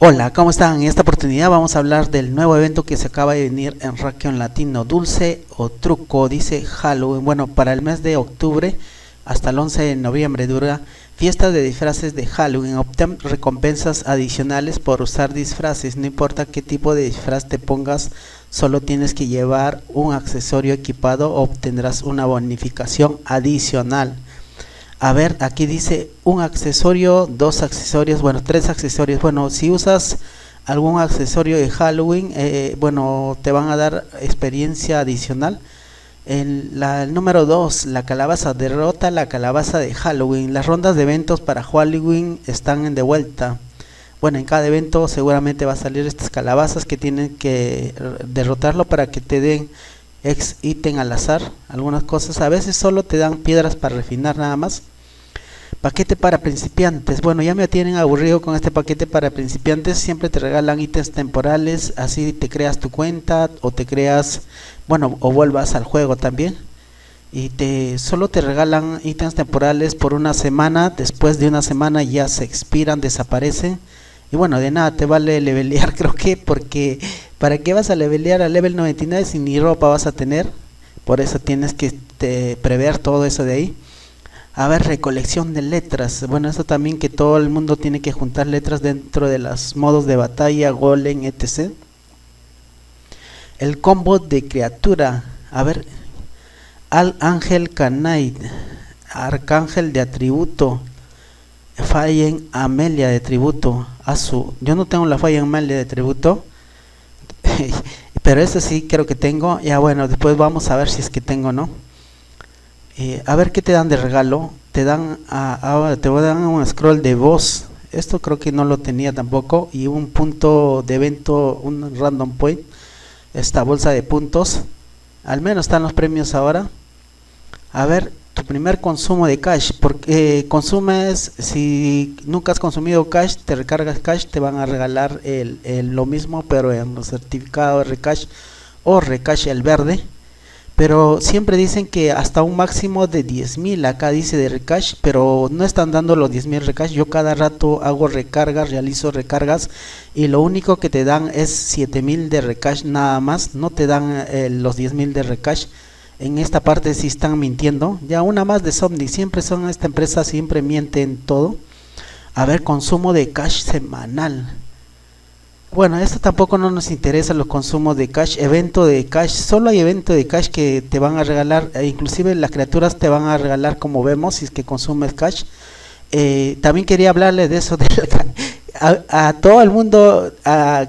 Hola, ¿cómo están? En esta oportunidad vamos a hablar del nuevo evento que se acaba de venir en Rakion Latino, Dulce o Truco, dice Halloween. Bueno, para el mes de octubre hasta el 11 de noviembre dura fiesta de disfraces de Halloween. Obtén recompensas adicionales por usar disfraces, no importa qué tipo de disfraz te pongas, solo tienes que llevar un accesorio equipado, obtendrás una bonificación adicional. A ver, aquí dice un accesorio, dos accesorios, bueno, tres accesorios. Bueno, si usas algún accesorio de Halloween, eh, bueno, te van a dar experiencia adicional. El, la, número 2, la calabaza, derrota la calabaza de Halloween. Las rondas de eventos para Halloween están de vuelta. Bueno, en cada evento seguramente va a salir estas calabazas que tienen que derrotarlo para que te den ex ítem al azar, algunas cosas, a veces solo te dan piedras para refinar nada más. Paquete para principiantes, bueno ya me tienen aburrido con este paquete para principiantes, siempre te regalan ítems temporales, así te creas tu cuenta o te creas, bueno, o vuelvas al juego también. Y te solo te regalan ítems temporales por una semana, después de una semana ya se expiran, desaparecen. Y bueno, de nada te vale levelear, creo que porque ¿Para qué vas a levelear a level 99 si ni ropa vas a tener? Por eso tienes que este, prever todo eso de ahí. A ver, recolección de letras. Bueno, eso también que todo el mundo tiene que juntar letras dentro de los modos de batalla, golem, etc. El combo de criatura. A ver, al ángel canait, arcángel de atributo, fallen Amelia de tributo. su Yo no tengo la falla Amelia de tributo pero este sí creo que tengo. Ya bueno, después vamos a ver si es que tengo no. Eh, a ver qué te dan de regalo. Te dan, a, te voy a dar un scroll de voz. Esto creo que no lo tenía tampoco. Y un punto de evento, un random point. Esta bolsa de puntos. Al menos están los premios ahora. A ver, tu primer consumo de cash, porque eh, consumes, si nunca has consumido cash, te recargas cash, te van a regalar el, lo mismo, pero en los certificados recash o recash el verde. Pero siempre dicen que hasta un máximo de 10.000, acá dice de recash, pero no están dando los 10.000 recash. Yo cada rato hago recargas, realizo recargas y lo único que te dan es 7.000 de recash nada más, no te dan eh, los 10.000 de recash en esta parte si están mintiendo. Ya una más de Somni, siempre son esta empresa, siempre mienten todo. A ver, consumo de cash semanal. Bueno, esto tampoco no nos interesa los consumos de cash, evento de cash, solo hay evento de cash que te van a regalar, e inclusive las criaturas te van a regalar como vemos si es que consumes cash. Eh, también quería hablarle de eso de a, todo el mundo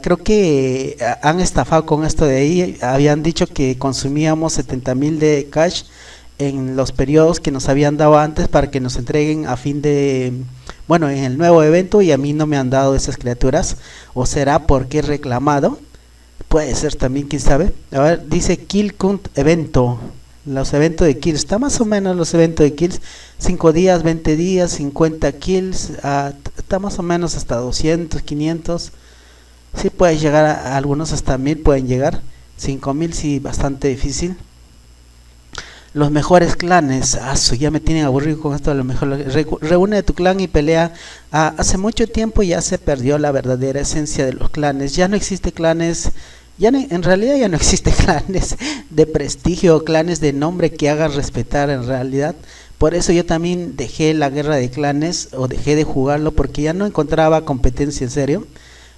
creo que han estafado con esto de ahí. Habían dicho que consumíamos 70 mil de cash en los periodos que nos habían dado antes para que nos entreguen a fin de bueno en el nuevo evento y a mí no me han dado esas criaturas. O será porque he reclamado puede ser también quién sabe. A ver dice kill count evento los eventos de kills, está más o menos los eventos de kills, 5 días, 20 días, 50 kills, ah, está más o menos hasta 200, 500, si puedes llegar a, algunos hasta 1000 pueden llegar, 5000 sí, bastante difícil. Los mejores clanes, ya me tienen aburrido con esto, lo mejor, reúne tu clan y pelea. Ah, hace mucho tiempo ya se perdió la verdadera esencia de los clanes, ya no existe clanes ya en realidad ya no existe clanes de prestigio, clanes de nombre que hagan respetar en realidad. Por eso yo también dejé la guerra de clanes o dejé de jugarlo porque ya no encontraba competencia en serio.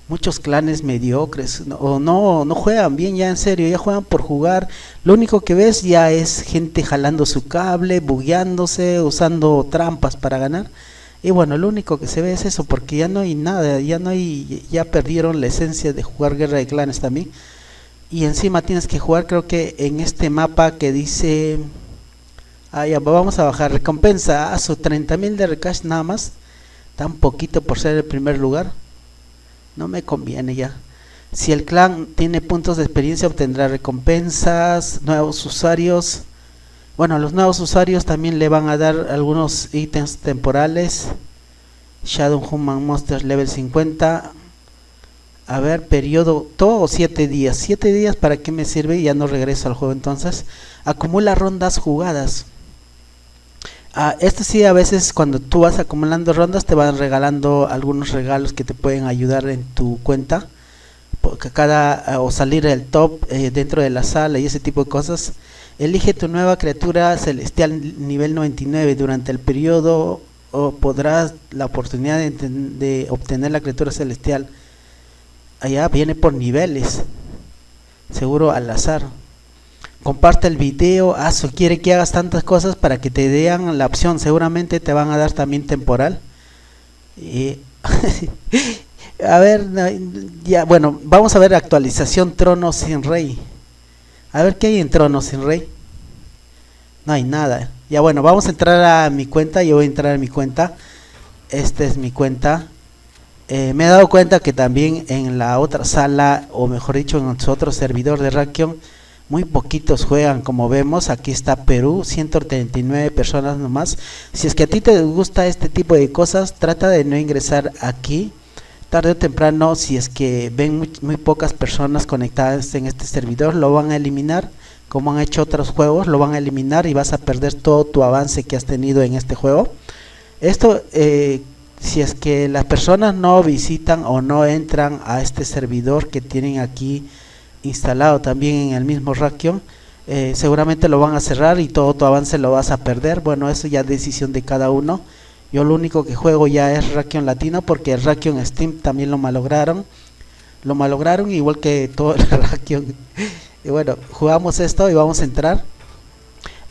Muchos clanes mediocres o no, no juegan bien ya en serio, ya juegan por jugar. Lo único que ves ya es gente jalando su cable, bugueándose, usando trampas para ganar. Y bueno, lo único que se ve es eso, porque ya no hay nada, ya no hay, ya perdieron la esencia de jugar Guerra de Clanes también. Y encima tienes que jugar, creo que en este mapa que dice, ah, ya, vamos a bajar recompensa a su 30.000 de recash nada más, tan poquito por ser el primer lugar, no me conviene ya. Si el clan tiene puntos de experiencia obtendrá recompensas, nuevos usuarios, bueno, los nuevos usuarios también le van a dar algunos ítems temporales. Shadow Human Monsters level 50. A ver, periodo, todo 7 días. 7 días, ¿para qué me sirve? Ya no regreso al juego entonces. Acumula rondas jugadas. Ah, esto sí, a veces cuando tú vas acumulando rondas te van regalando algunos regalos que te pueden ayudar en tu cuenta. Porque cada, ah, o salir el top eh, dentro de la sala y ese tipo de cosas. Elige tu nueva criatura celestial nivel 99 durante el periodo podrás la oportunidad de, obtener la criatura celestial. Allá viene por niveles. Seguro al azar comparte el video, Aso quiere que hagas tantas cosas para que te den la opción, seguramente te van a dar también temporal. Y a ver, ya bueno, vamos a ver actualización Trono sin Rey. A ver qué hay en Trono sin Rey. No hay nada. Ya bueno, vamos a entrar a mi cuenta, yo voy a entrar a mi cuenta. Esta es mi cuenta. Eh, me he dado cuenta que también en la otra sala, o mejor dicho, en nuestro otro servidor de Rakion, muy poquitos juegan como vemos aquí está Perú 139 personas nomás si es que a ti te gusta este tipo de cosas trata de no ingresar aquí tarde o temprano si es que ven muy, pocas personas conectadas en este servidor lo van a eliminar. Como han hecho otros juegos lo van a eliminar y vas a perder todo tu avance que has tenido en este juego. Esto eh, si es que las personas no visitan o no entran a este servidor que tienen aquí instalado también en el mismo Rakion eh, seguramente lo van a cerrar y todo tu avance lo vas a perder. Bueno eso ya es decisión de cada uno yo lo único que juego ya es Rakion Latino porque el Rakion Steam también lo malograron lo malograron igual que todo el Rakion y bueno jugamos esto y vamos a entrar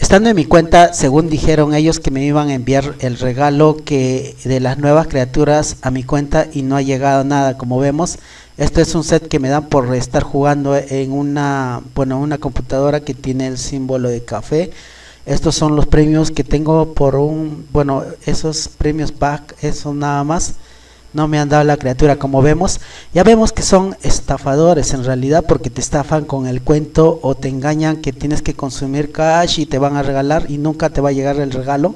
Estando en mi cuenta, según dijeron ellos que me iban a enviar el regalo que de las nuevas criaturas a mi cuenta y no ha llegado nada, como vemos. Esto es un set que me dan por estar jugando en una, bueno, una computadora que tiene el símbolo de café. Estos son los premios que tengo por un, bueno, esos premios back, eso nada más. No me han dado la criatura como vemos. Ya vemos que son estafadores en realidad porque te estafan con el cuento o te engañan que tienes que consumir cash y te van a regalar y nunca te va a llegar el regalo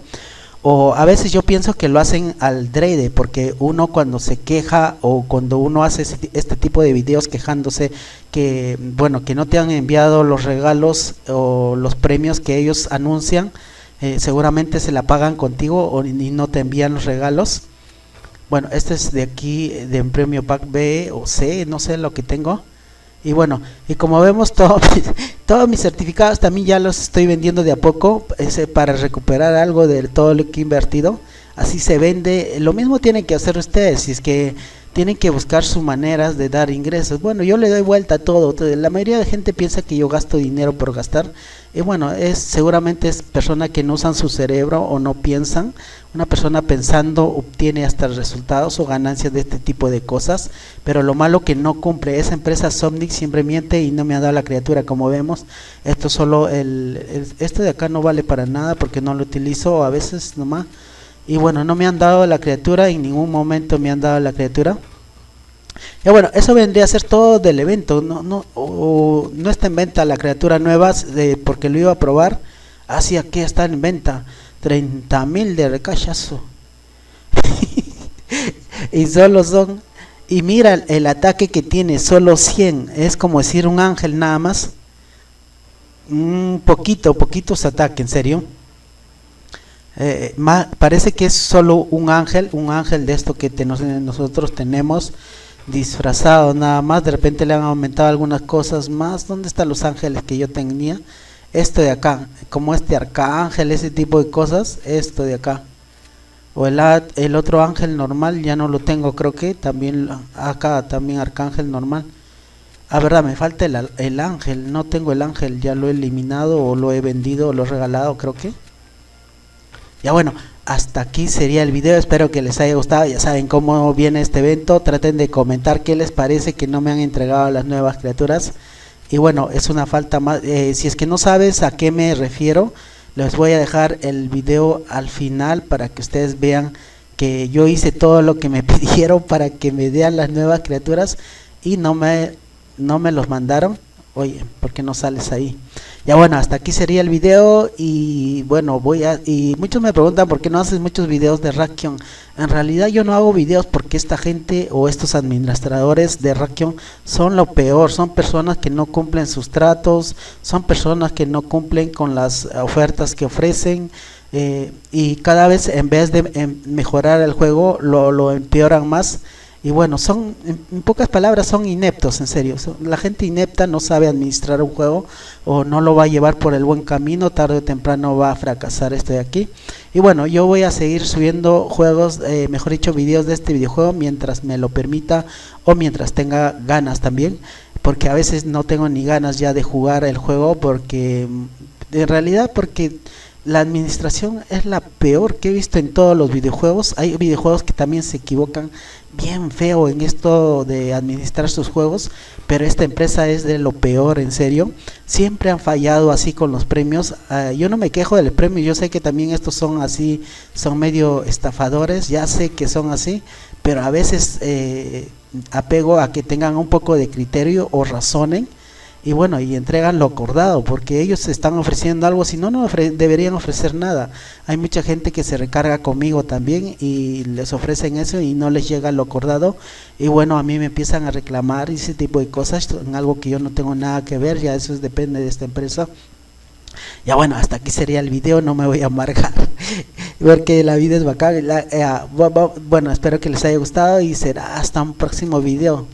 o a veces yo pienso que lo hacen al drede porque uno cuando se queja o cuando uno hace este tipo de videos quejándose que bueno que no te han enviado los regalos o los premios que ellos anuncian eh, seguramente se la pagan contigo o, y no te envían los regalos. Bueno este es de aquí de un premio pack B o C no sé lo que tengo y bueno, y como vemos todo, todos mis certificados también ya los estoy vendiendo de a poco ese, para recuperar algo de todo lo que he invertido. Así se vende. Lo mismo tienen que hacer ustedes. Si es que tienen que buscar sus maneras de dar ingresos. Bueno, yo le doy vuelta a todo. La mayoría de gente piensa que yo gasto dinero por gastar. Y bueno, es seguramente es persona que no usan su cerebro o no piensan. Una persona pensando obtiene hasta resultados o ganancias de este tipo de cosas. Pero lo malo que no cumple. Esa empresa Somnic siempre miente y no me ha dado la criatura como vemos. Esto solo el, el este de acá no vale para nada porque no lo utilizo a veces nomás y bueno no me han dado la criatura en ningún momento me han dado la criatura. Y bueno eso vendría a ser todo del evento. No no no está en venta la criatura nueva de, porque lo iba a probar. Así aquí está en venta. 30 mil de recachazo y solo son y mira el ataque que tiene solo 100 es como decir un ángel nada más. Un poquito poquitos ataques en serio eh, parece que es solo un ángel, un ángel de esto que nosotros tenemos disfrazado nada más, de repente le han aumentado algunas cosas más, ¿dónde están los ángeles que yo tenía? Esto de acá, como este arcángel, ese tipo de cosas, esto de acá. O el, el otro ángel normal, ya no lo tengo, creo que también acá también arcángel normal. Ah, verdad, me falta el, el ángel, no tengo el ángel, ya lo he eliminado o lo he vendido o lo he regalado, creo que. Ya bueno, hasta aquí sería el video, espero que les haya gustado, ya saben cómo viene este evento, traten de comentar qué les parece que no me han entregado las nuevas criaturas. Y bueno, es una falta más, eh, si es que no sabes a qué me refiero, les voy a dejar el video al final para que ustedes vean que yo hice todo lo que me pidieron para que me dieran las nuevas criaturas y no me, no me los mandaron. Oye, ¿por qué no sales ahí? Ya bueno, hasta aquí sería el video y bueno, voy a... Y muchos me preguntan por qué no haces muchos videos de Rakion. En realidad yo no hago videos porque esta gente o estos administradores de Rakion son lo peor. Son personas que no cumplen sus tratos, son personas que no cumplen con las ofertas que ofrecen. eh, y cada vez en vez de em, mejorar el juego lo, lo empeoran más y bueno, son, en, pocas palabras, son ineptos, en serio. La gente inepta no sabe administrar un juego o no lo va a llevar por el buen camino, tarde o temprano va a fracasar este de aquí. Y bueno, yo voy a seguir subiendo juegos, eh, mejor dicho, videos de este videojuego mientras me lo permita o mientras tenga ganas también. Porque a veces no tengo ni ganas ya de jugar el juego porque, en realidad, porque la administración es la peor que he visto en todos los videojuegos. Hay videojuegos que también se equivocan bien feo en esto de administrar sus juegos, pero esta empresa es de lo peor, en serio. Siempre han fallado así con los premios. Ah, yo no me quejo del premio, yo sé que también estos son así, son medio estafadores, ya sé que son así, pero a veces eh, apego a que tengan un poco de criterio o razonen y bueno, y entregan lo acordado, porque ellos están ofreciendo algo, si no, no deberían ofrecer nada. Hay mucha gente que se recarga conmigo también y les ofrecen eso y no les llega lo acordado. Y bueno, a mí me empiezan a reclamar ese tipo de cosas, en algo que yo no tengo nada que ver, ya eso depende de esta empresa. Ya bueno, hasta aquí sería el video, no me voy a amargar, porque la vida es bacán. Eh, bueno, espero que les haya gustado y será hasta un próximo video.